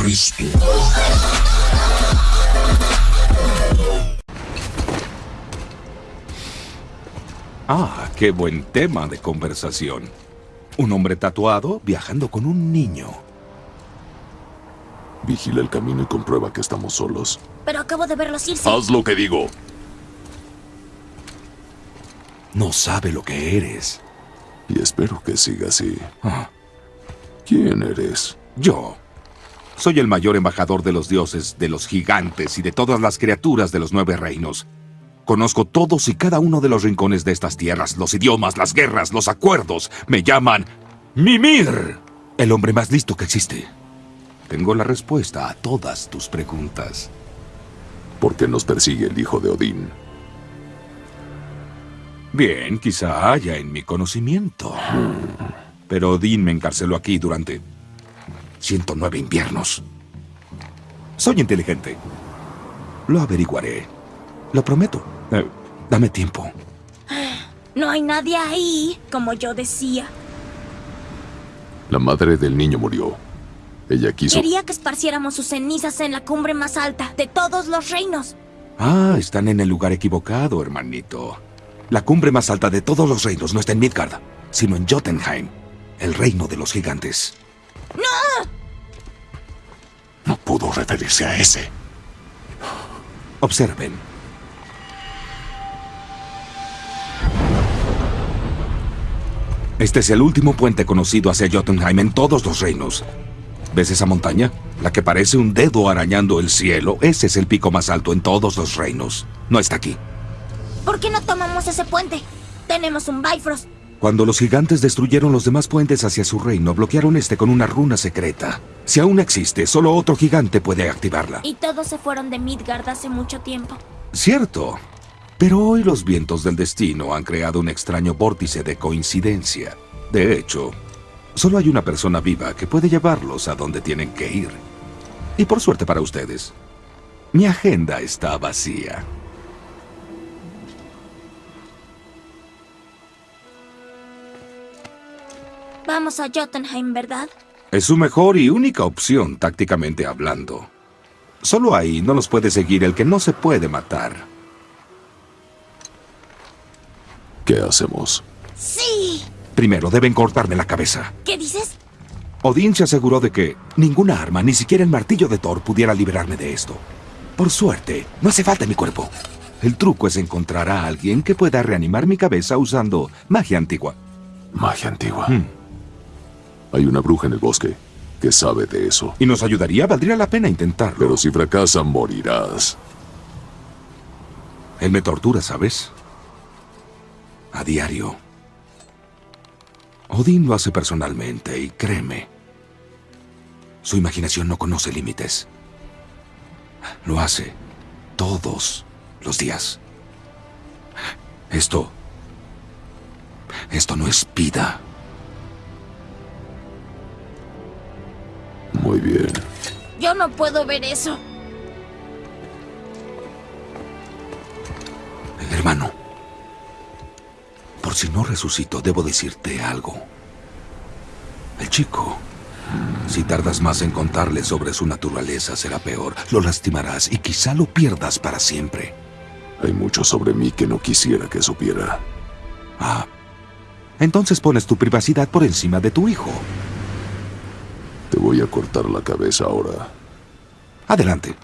Cristo. Ah, qué buen tema de conversación. Un hombre tatuado viajando con un niño. Vigila el camino y comprueba que estamos solos. Pero acabo de verlos irse. Haz lo que digo. No sabe lo que eres. Y espero que siga así. Ah, ¿Quién eres? yo. Soy el mayor embajador de los dioses, de los gigantes y de todas las criaturas de los nueve reinos. Conozco todos y cada uno de los rincones de estas tierras, los idiomas, las guerras, los acuerdos. Me llaman Mimir, el hombre más listo que existe. Tengo la respuesta a todas tus preguntas. ¿Por qué nos persigue el hijo de Odín? Bien, quizá haya en mi conocimiento. Pero Odín me encarceló aquí durante 109 inviernos. Soy inteligente. Lo averiguaré. Lo prometo. Eh, dame tiempo. No hay nadie ahí, como yo decía. La madre del niño murió. Ella quiso... Quería que esparciéramos sus cenizas en la cumbre más alta de todos los reinos. Ah, están en el lugar equivocado, hermanito. La cumbre más alta de todos los reinos no está en Midgard, sino en Jotunheim, el reino de los gigantes. Pudo referirse a ese. Observen. Este es el último puente conocido hacia Jotunheim en todos los reinos. ¿Ves esa montaña? La que parece un dedo arañando el cielo. Ese es el pico más alto en todos los reinos. No está aquí. ¿Por qué no tomamos ese puente? Tenemos un Bifrost. Cuando los gigantes destruyeron los demás puentes hacia su reino, bloquearon este con una runa secreta. Si aún existe, solo otro gigante puede activarla. Y todos se fueron de Midgard hace mucho tiempo. Cierto. Pero hoy los vientos del destino han creado un extraño vórtice de coincidencia. De hecho, solo hay una persona viva que puede llevarlos a donde tienen que ir. Y por suerte para ustedes, mi agenda está vacía. Vamos a Jotunheim, ¿verdad? Es su mejor y única opción, tácticamente hablando. Solo ahí no los puede seguir el que no se puede matar. ¿Qué hacemos? ¡Sí! Primero deben cortarme la cabeza. ¿Qué dices? Odín se aseguró de que ninguna arma, ni siquiera el martillo de Thor, pudiera liberarme de esto. Por suerte, no hace falta mi cuerpo. El truco es encontrar a alguien que pueda reanimar mi cabeza usando magia antigua. Magia antigua. Hmm. Hay una bruja en el bosque que sabe de eso. Y nos ayudaría, valdría la pena intentarlo. Pero si fracasa, morirás. Él me tortura, ¿sabes? A diario. Odín lo hace personalmente y créeme. Su imaginación no conoce límites. Lo hace todos los días. Esto... Esto no es vida. Muy bien. Yo no puedo ver eso. Hermano, por si no resucito, debo decirte algo. El chico, si tardas más en contarle sobre su naturaleza, será peor. Lo lastimarás y quizá lo pierdas para siempre. Hay mucho sobre mí que no quisiera que supiera. Ah, entonces pones tu privacidad por encima de tu hijo. Te voy a cortar la cabeza ahora. Adelante.